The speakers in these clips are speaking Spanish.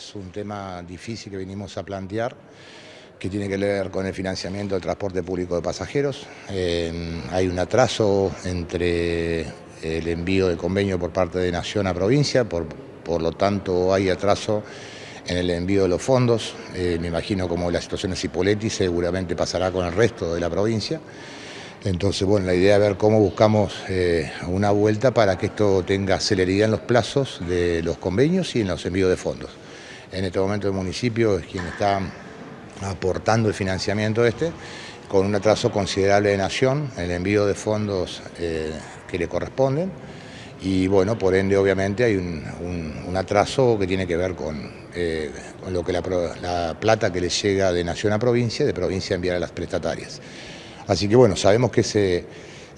es un tema difícil que venimos a plantear que tiene que ver con el financiamiento del transporte público de pasajeros. Eh, hay un atraso entre el envío de convenio por parte de Nación a provincia, por, por lo tanto hay atraso en el envío de los fondos. Eh, me imagino como la situación es Hipoletti seguramente pasará con el resto de la provincia. Entonces, bueno, la idea es ver cómo buscamos eh, una vuelta para que esto tenga celeridad en los plazos de los convenios y en los envíos de fondos. En este momento el municipio es quien está aportando el financiamiento este, con un atraso considerable de Nación, el envío de fondos eh, que le corresponden, y bueno, por ende obviamente hay un, atraso que tiene que ver con, eh, lo que la, plata que le llega de nación a provincia, de provincia a enviar a las prestatarias. Así que bueno, sabemos que ese,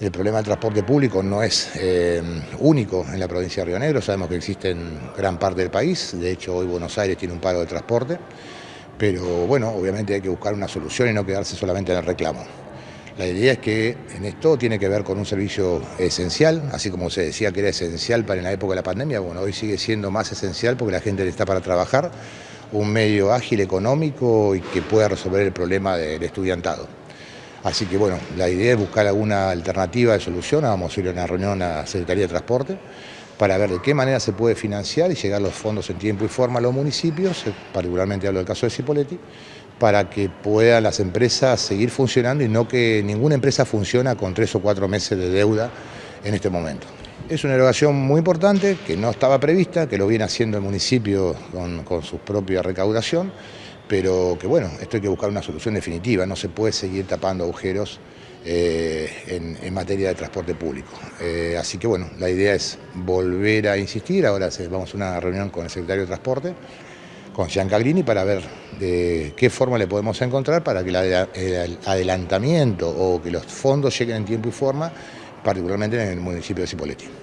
el problema del transporte público no es eh, único en la provincia de Río Negro, sabemos que existe en gran parte del país, de hecho hoy Buenos Aires tiene un paro de transporte, pero bueno, obviamente hay que buscar una solución y no quedarse solamente en el reclamo. La idea es que en esto tiene que ver con un servicio esencial, así como se decía que era esencial para en la época de la pandemia, bueno, hoy sigue siendo más esencial porque la gente está para trabajar, un medio ágil, económico y que pueda resolver el problema del estudiantado. Así que bueno, la idea es buscar alguna alternativa de solución, vamos a ir a una reunión a la Secretaría de Transporte para ver de qué manera se puede financiar y llegar los fondos en tiempo y forma a los municipios, eh, particularmente hablo del caso de Cipoletti, para que puedan las empresas seguir funcionando y no que ninguna empresa funcione con tres o cuatro meses de deuda en este momento. Es una erogación muy importante que no estaba prevista, que lo viene haciendo el municipio con, con su propia recaudación, pero que bueno, esto hay que buscar una solución definitiva, no se puede seguir tapando agujeros eh, en, materia de transporte público. Eh, así que bueno, la idea es volver a insistir, ahora vamos a una reunión con el secretario de Transporte, con Giancagrini, para ver de qué forma le podemos encontrar para que el adelantamiento o que los fondos lleguen en tiempo y forma, particularmente en el municipio de Cipolletti.